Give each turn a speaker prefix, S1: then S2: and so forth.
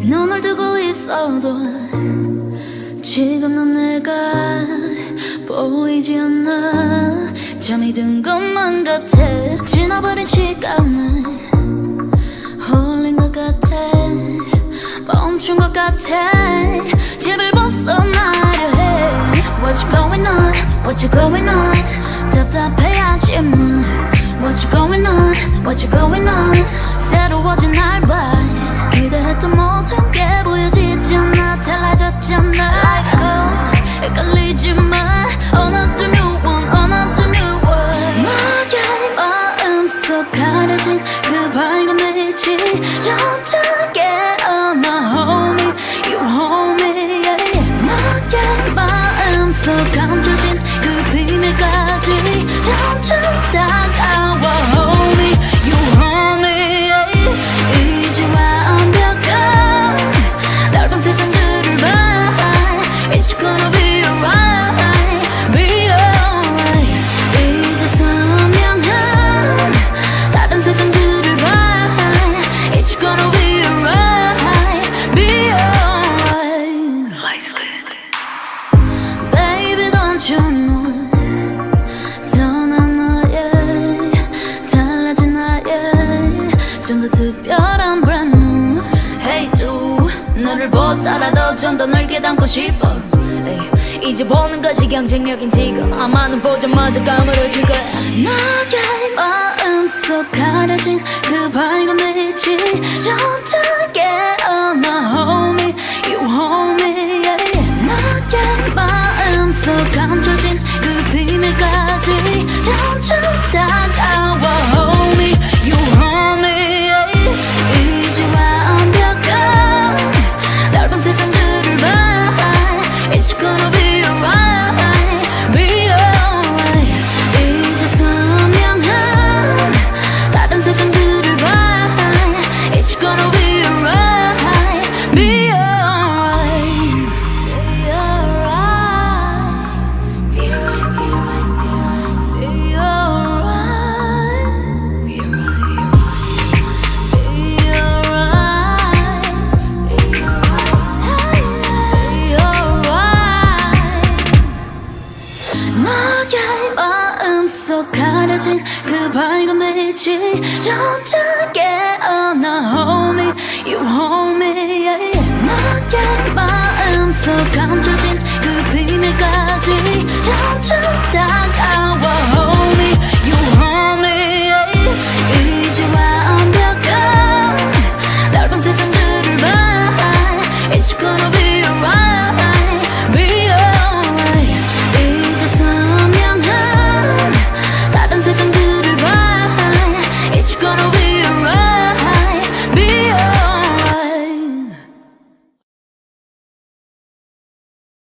S1: 눈을 뜨고 있어도 지금 넌 내가 보이지 않아 잠이 든 것만 같아. 지나버린 시간을 홀린 것 같아. 멈춘 것 같아. 집을 벗어나려 해. What's going on, what you going on what you going on 새로워진 날봐 더 특별한 brand new. Hey do 너를 보더라도 좀 더 넓게 담고 싶어. 에이, 이제 보는 것이 경쟁력인 지금. 아마는 보자마자 까무러질 거야. 나의 마음속 가려진 가려진 그 밝은 빛이 점점 깨어나 Hold me, you hold me. Yeah. 나의 마음속 비밀까지